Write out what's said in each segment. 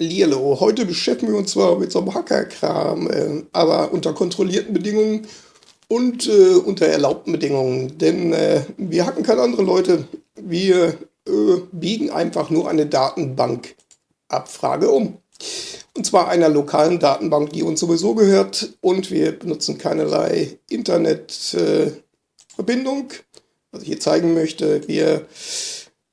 Hallihallo, heute beschäftigen wir uns zwar mit so einem Hackerkram, äh, aber unter kontrollierten Bedingungen und äh, unter erlaubten Bedingungen. Denn äh, wir hacken keine anderen Leute, wir äh, biegen einfach nur eine Datenbankabfrage um. Und zwar einer lokalen Datenbank, die uns sowieso gehört und wir benutzen keinerlei Internetverbindung. was ich hier zeigen möchte, wir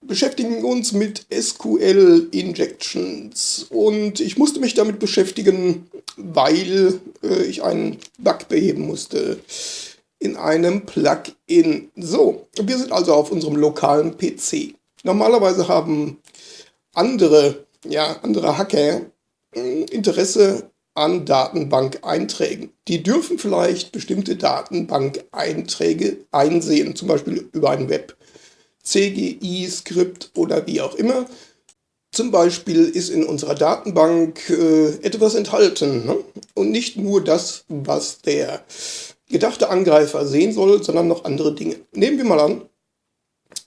beschäftigen uns mit SQL-Injections und ich musste mich damit beschäftigen, weil äh, ich einen Bug beheben musste in einem Plugin. So, wir sind also auf unserem lokalen PC. Normalerweise haben andere, ja, andere Hacker äh, Interesse an Datenbank-Einträgen. Die dürfen vielleicht bestimmte Datenbank-Einträge einsehen, zum Beispiel über ein Web. CGI-Skript oder wie auch immer. Zum Beispiel ist in unserer Datenbank äh, etwas enthalten ne? und nicht nur das, was der gedachte Angreifer sehen soll, sondern noch andere Dinge. Nehmen wir mal an,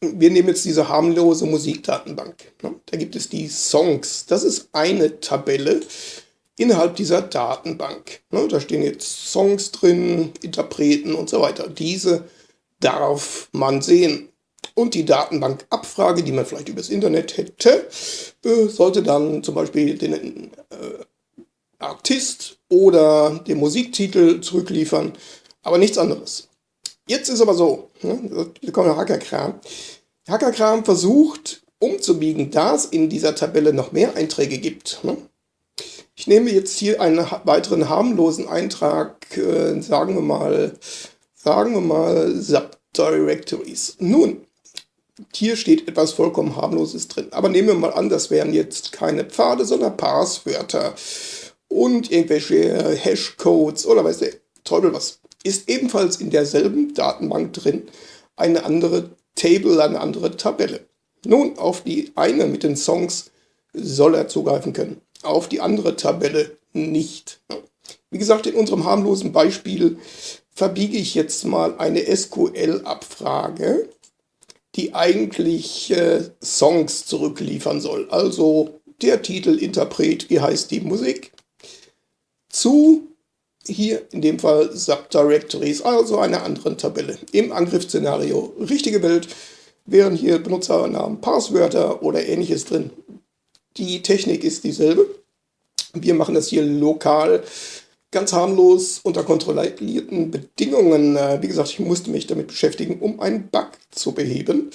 wir nehmen jetzt diese harmlose Musikdatenbank. Ne? Da gibt es die Songs. Das ist eine Tabelle innerhalb dieser Datenbank. Ne? Da stehen jetzt Songs drin, Interpreten und so weiter. Diese darf man sehen. Und die Datenbankabfrage, die man vielleicht übers Internet hätte, äh, sollte dann zum Beispiel den äh, Artist oder den Musiktitel zurückliefern, aber nichts anderes. Jetzt ist aber so, ne, der Hackerkram. Hackerkram versucht umzubiegen, da es in dieser Tabelle noch mehr Einträge gibt. Ne? Ich nehme jetzt hier einen weiteren harmlosen Eintrag, äh, sagen wir mal, sagen wir mal Subdirectories. Nun, hier steht etwas vollkommen harmloses drin. Aber nehmen wir mal an, das wären jetzt keine Pfade, sondern Passwörter und irgendwelche Hashcodes oder weiß der Teufel was. Ist ebenfalls in derselben Datenbank drin eine andere Table, eine andere Tabelle. Nun, auf die eine mit den Songs soll er zugreifen können, auf die andere Tabelle nicht. Wie gesagt, in unserem harmlosen Beispiel verbiege ich jetzt mal eine SQL-Abfrage die eigentlich äh, Songs zurückliefern soll. Also der Titel, Interpret, wie heißt die Musik, zu hier in dem Fall Subdirectories, also einer anderen Tabelle. Im Angriffsszenario richtige Welt wären hier Benutzernamen, Passwörter oder ähnliches drin. Die Technik ist dieselbe. Wir machen das hier lokal ganz harmlos unter kontrollierten Bedingungen. Äh, wie gesagt, ich musste mich damit beschäftigen, um einen Bug zu beheben.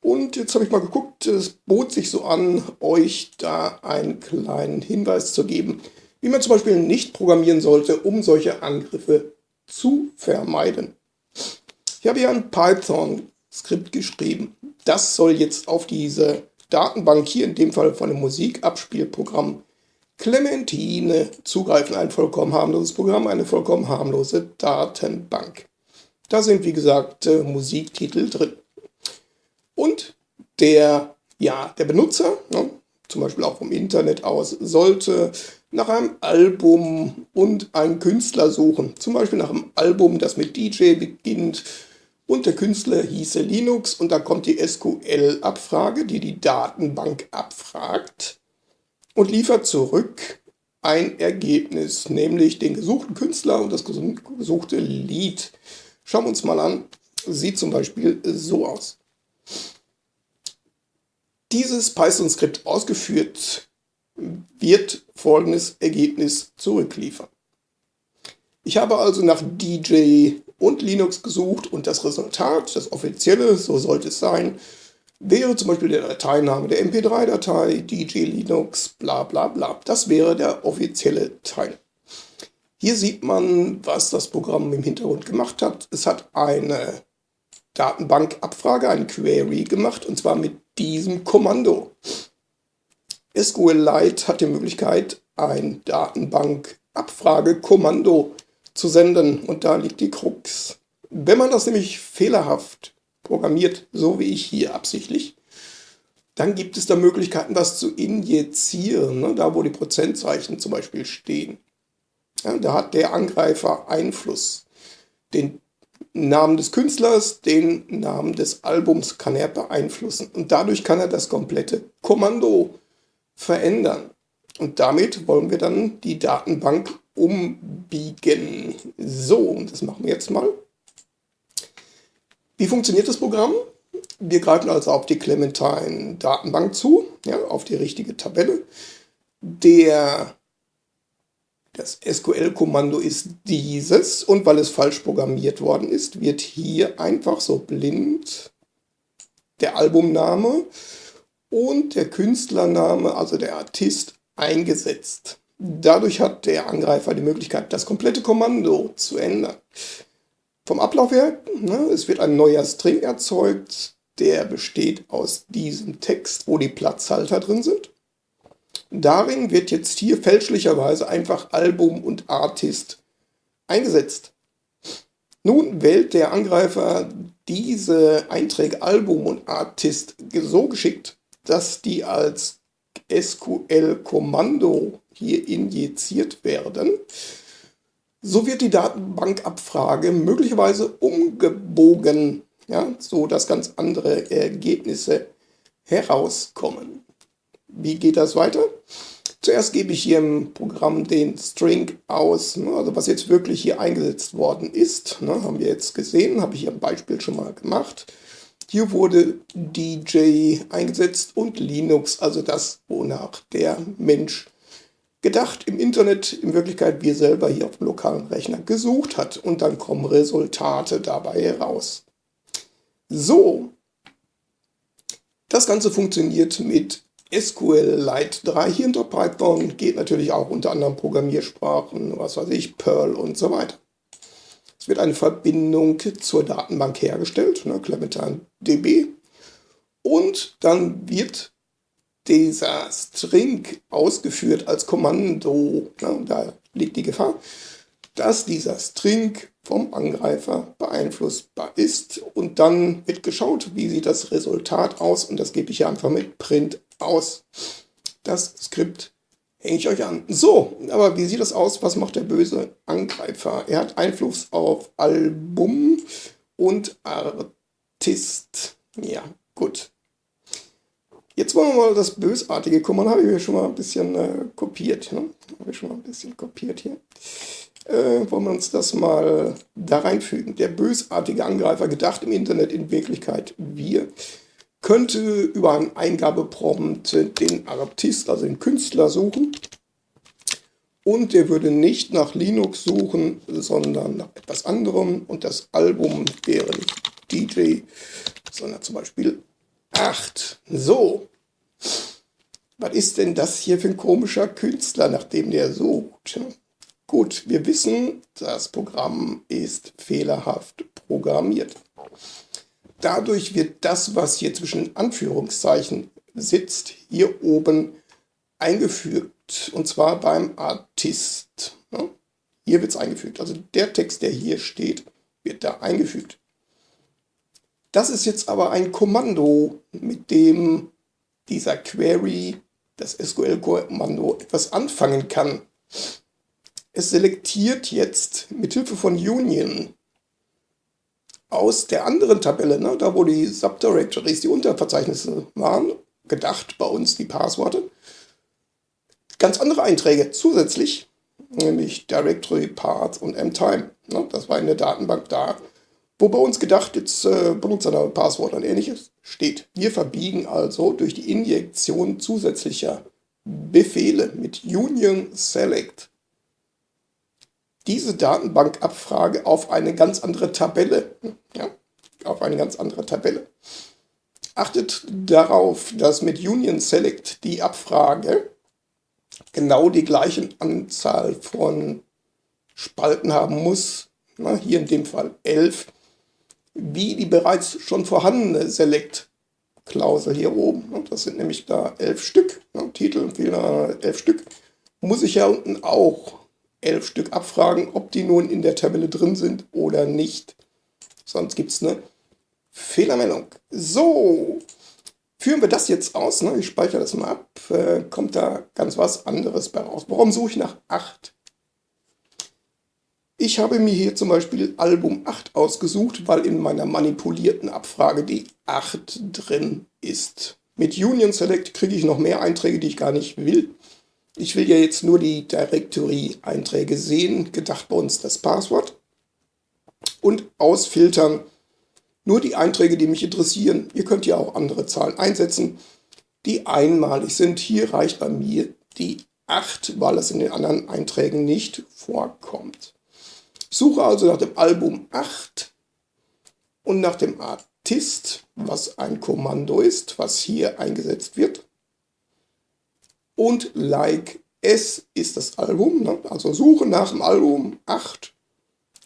Und jetzt habe ich mal geguckt, es bot sich so an, euch da einen kleinen Hinweis zu geben, wie man zum Beispiel nicht programmieren sollte, um solche Angriffe zu vermeiden. Ich habe hier ein Python-Skript geschrieben. Das soll jetzt auf diese Datenbank hier, in dem Fall von einem Musikabspielprogramm, Clementine zugreifen, ein vollkommen harmloses Programm, eine vollkommen harmlose Datenbank. Da sind, wie gesagt, äh, Musiktitel drin. Und der, ja, der Benutzer, ne, zum Beispiel auch vom Internet aus, sollte nach einem Album und einen Künstler suchen. Zum Beispiel nach einem Album, das mit DJ beginnt und der Künstler hieße Linux und da kommt die SQL-Abfrage, die die Datenbank abfragt und liefert zurück ein Ergebnis, nämlich den gesuchten Künstler und das gesuchte Lied. Schauen wir uns mal an. Sieht zum Beispiel so aus. Dieses Python-Skript ausgeführt wird folgendes Ergebnis zurückliefern. Ich habe also nach DJ und Linux gesucht und das Resultat, das offizielle, so sollte es sein, wäre zum Beispiel der Dateiname der MP3-Datei, DJ Linux, bla bla bla. Das wäre der offizielle Teil. Hier sieht man, was das Programm im Hintergrund gemacht hat. Es hat eine Datenbankabfrage, eine Query gemacht, und zwar mit diesem Kommando. SQLite hat die Möglichkeit, ein Datenbankabfrage-Kommando zu senden, und da liegt die Krux. Wenn man das nämlich fehlerhaft programmiert, so wie ich hier absichtlich, dann gibt es da Möglichkeiten, das zu injizieren, ne? da wo die Prozentzeichen zum Beispiel stehen. Ja, da hat der Angreifer Einfluss. Den Namen des Künstlers, den Namen des Albums kann er beeinflussen. Und dadurch kann er das komplette Kommando verändern. Und damit wollen wir dann die Datenbank umbiegen. So, das machen wir jetzt mal. Wie funktioniert das Programm? Wir greifen also auf die Clementine Datenbank zu, ja, auf die richtige Tabelle. Der, das SQL-Kommando ist dieses und weil es falsch programmiert worden ist, wird hier einfach so blind der Albumname und der Künstlername, also der Artist, eingesetzt. Dadurch hat der Angreifer die Möglichkeit, das komplette Kommando zu ändern. Vom Ablauf her, ne, es wird ein neuer String erzeugt, der besteht aus diesem Text, wo die Platzhalter drin sind. Darin wird jetzt hier fälschlicherweise einfach Album und Artist eingesetzt. Nun wählt der Angreifer diese Einträge Album und Artist so geschickt, dass die als SQL-Kommando hier injiziert werden. So wird die Datenbankabfrage möglicherweise umgebogen, ja, so dass ganz andere Ergebnisse herauskommen. Wie geht das weiter? Zuerst gebe ich hier im Programm den String aus, ne, also was jetzt wirklich hier eingesetzt worden ist, ne, haben wir jetzt gesehen, habe ich hier ein Beispiel schon mal gemacht. Hier wurde DJ eingesetzt und Linux, also das, wonach der Mensch gedacht im Internet, in Wirklichkeit wir selber hier auf dem lokalen Rechner gesucht hat. Und dann kommen Resultate dabei heraus. So, das Ganze funktioniert mit SQLite 3 hier hinter Python, geht natürlich auch unter anderen Programmiersprachen, was weiß ich, Perl und so weiter. Es wird eine Verbindung zur Datenbank hergestellt, ne, Clementine DB, und dann wird dieser String ausgeführt als Kommando. Ne, da liegt die Gefahr, dass dieser String vom Angreifer beeinflussbar ist und dann wird geschaut, wie sieht das Resultat aus und das gebe ich hier einfach mit Print aus. Das Skript hänge ich euch an. So, aber wie sieht das aus? Was macht der böse Angreifer? Er hat Einfluss auf Album und Artist. Ja, gut. Jetzt wollen wir mal das Bösartige kommen. Habe ich mir schon mal ein bisschen äh, kopiert. Ne? Habe ich schon mal ein bisschen kopiert hier. Äh, wollen wir uns das mal da reinfügen. Der bösartige Angreifer, gedacht im Internet in Wirklichkeit wir könnte über einen Eingabeprompt den Artist, also den Künstler, suchen. Und der würde nicht nach Linux suchen, sondern nach etwas anderem. Und das Album wäre nicht DJ, sondern zum Beispiel 8. So. Was ist denn das hier für ein komischer Künstler, nach dem der sucht? Gut, wir wissen, das Programm ist fehlerhaft programmiert. Dadurch wird das, was hier zwischen Anführungszeichen sitzt, hier oben eingefügt. Und zwar beim Artist. Hier wird es eingefügt. Also der Text, der hier steht, wird da eingefügt. Das ist jetzt aber ein Kommando, mit dem dieser Query, das SQL-Kommando, etwas anfangen kann. Es selektiert jetzt mit Hilfe von Union aus der anderen Tabelle, ne, da wo die Subdirectories, die Unterverzeichnisse waren, gedacht bei uns die Passworte, ganz andere Einträge zusätzlich, nämlich Directory, Path und MTime. Ne, das war in der Datenbank da, wo bei uns gedacht jetzt äh, Benutzername, Passwort und ähnliches steht. Wir verbiegen also durch die Injektion zusätzlicher Befehle mit Union Select diese Datenbankabfrage auf eine ganz andere Tabelle. Ja, auf eine ganz andere Tabelle. Achtet darauf, dass mit Union Select die Abfrage genau die gleiche Anzahl von Spalten haben muss, na, hier in dem Fall 11, wie die bereits schon vorhandene Select-Klausel hier oben. Das sind nämlich da 11 Stück, na, Titel Fehler 11 Stück. Muss ich ja unten auch elf Stück abfragen, ob die nun in der Tabelle drin sind oder nicht. Sonst gibt es eine Fehlermeldung. So, führen wir das jetzt aus. Ne? Ich speichere das mal ab. Äh, kommt da ganz was anderes bei raus. Warum suche ich nach 8? Ich habe mir hier zum Beispiel Album 8 ausgesucht, weil in meiner manipulierten Abfrage die 8 drin ist. Mit Union Select kriege ich noch mehr Einträge, die ich gar nicht will. Ich will ja jetzt nur die Directory-Einträge sehen, gedacht bei uns das Passwort. Und ausfiltern nur die Einträge, die mich interessieren. Ihr könnt ja auch andere Zahlen einsetzen, die einmalig sind. Hier reicht bei mir die 8, weil es in den anderen Einträgen nicht vorkommt. Suche also nach dem Album 8 und nach dem Artist, was ein Kommando ist, was hier eingesetzt wird. Und like S ist das Album, ne? also suche nach dem Album 8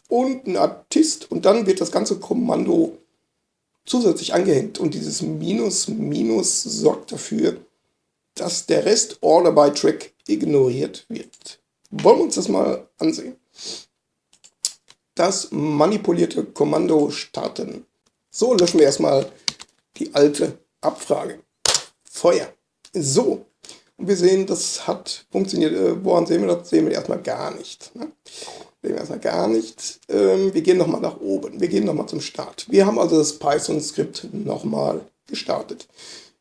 und ein Artist und dann wird das ganze Kommando zusätzlich angehängt und dieses Minus Minus sorgt dafür, dass der Rest Order by Track ignoriert wird. Wollen wir uns das mal ansehen. Das manipulierte Kommando starten. So, löschen wir erstmal die alte Abfrage. Feuer. So, und wir sehen, das hat funktioniert. Äh, woran sehen wir das? Sehen wir erstmal gar nicht. Ne? Sehen wir erstmal gar nicht. Ähm, wir gehen nochmal nach oben. Wir gehen nochmal zum Start. Wir haben also das Python-Skript nochmal gestartet.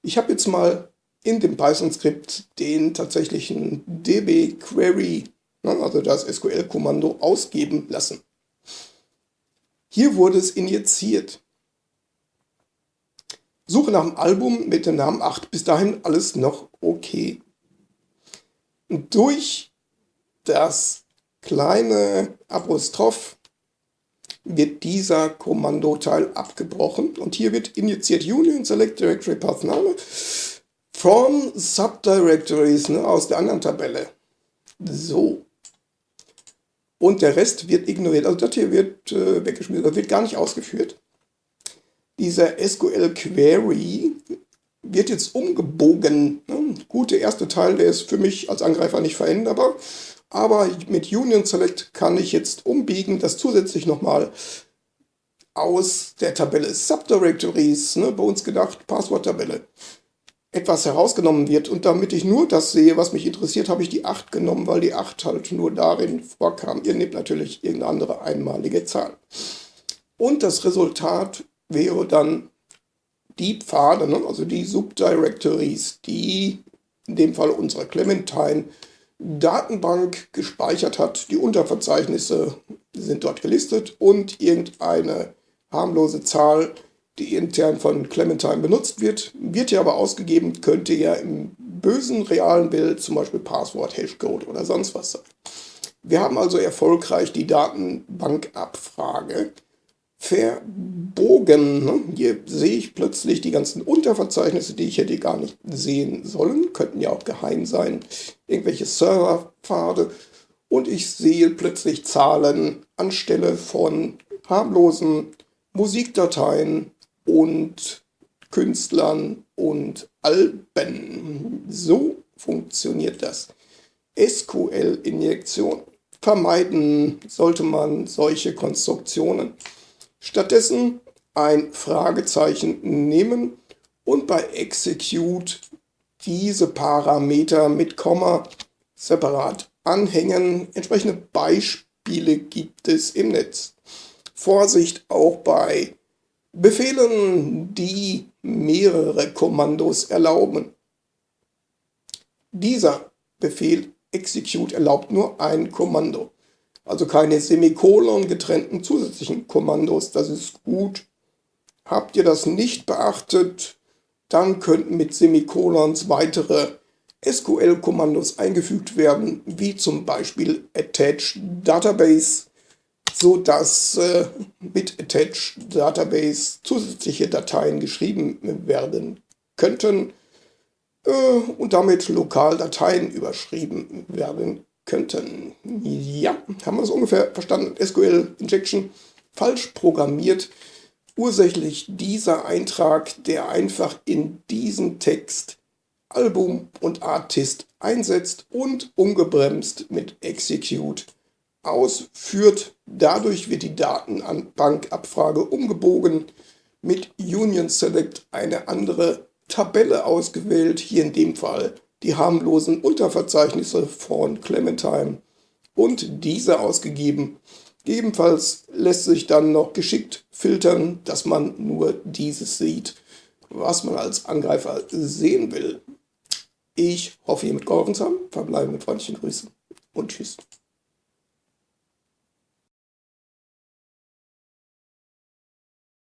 Ich habe jetzt mal in dem Python-Skript den tatsächlichen db-Query, ne, also das SQL-Kommando, ausgeben lassen. Hier wurde es injiziert. Suche nach dem Album mit dem Namen 8. Bis dahin alles noch okay. Und durch das kleine Apostroph wird dieser Kommandoteil abgebrochen und hier wird injiziert Union Select Directory Path Name from Subdirectories ne, aus der anderen Tabelle. So. Und der Rest wird ignoriert. Also das hier wird äh, weggeschmissen, das wird gar nicht ausgeführt. Dieser SQL Query wird jetzt umgebogen. Ne? Gut, der erste Teil, der ist für mich als Angreifer nicht veränderbar. Aber mit Union Select kann ich jetzt umbiegen, das zusätzlich nochmal aus der Tabelle Subdirectories, ne, bei uns gedacht, Passworttabelle, etwas herausgenommen wird. Und damit ich nur das sehe, was mich interessiert, habe ich die 8 genommen, weil die 8 halt nur darin vorkam. Ihr nehmt natürlich irgendeine andere einmalige Zahl. Und das Resultat wäre dann die Pfade, ne, also die Subdirectories, die in dem Fall unsere Clementine Datenbank gespeichert hat. Die Unterverzeichnisse sind dort gelistet und irgendeine harmlose Zahl, die intern von Clementine benutzt wird, wird ja aber ausgegeben, könnte ja im bösen realen Bild zum Beispiel Passwort, Hashcode oder sonst was sein. Wir haben also erfolgreich die Datenbankabfrage verbogen. Ne? Hier sehe ich plötzlich die ganzen Unterverzeichnisse, die ich hätte gar nicht sehen sollen. Könnten ja auch geheim sein. Irgendwelche Serverpfade. Und ich sehe plötzlich Zahlen anstelle von harmlosen Musikdateien und Künstlern und Alben. So funktioniert das. SQL-Injektion. Vermeiden sollte man solche Konstruktionen. Stattdessen ein Fragezeichen nehmen und bei Execute diese Parameter mit Komma separat anhängen. Entsprechende Beispiele gibt es im Netz. Vorsicht auch bei Befehlen, die mehrere Kommandos erlauben. Dieser Befehl Execute erlaubt nur ein Kommando also keine Semikolon getrennten zusätzlichen Kommandos. Das ist gut. Habt ihr das nicht beachtet, dann könnten mit Semikolons weitere SQL-Kommandos eingefügt werden, wie zum Beispiel attach database, sodass äh, mit attach database zusätzliche Dateien geschrieben werden könnten äh, und damit lokal Dateien überschrieben werden könnten. Ja, haben wir das ungefähr verstanden? SQL Injection falsch programmiert. Ursächlich dieser Eintrag, der einfach in diesen Text Album und Artist einsetzt und ungebremst mit Execute ausführt. Dadurch wird die Datenbankabfrage umgebogen, mit Union Select eine andere Tabelle ausgewählt, hier in dem Fall die harmlosen Unterverzeichnisse von Clementine und diese ausgegeben. Ebenfalls lässt sich dann noch geschickt filtern, dass man nur dieses sieht, was man als Angreifer sehen will. Ich hoffe, ihr mitgeholfen zu haben. Verbleibe mit freundlichen Grüßen und tschüss.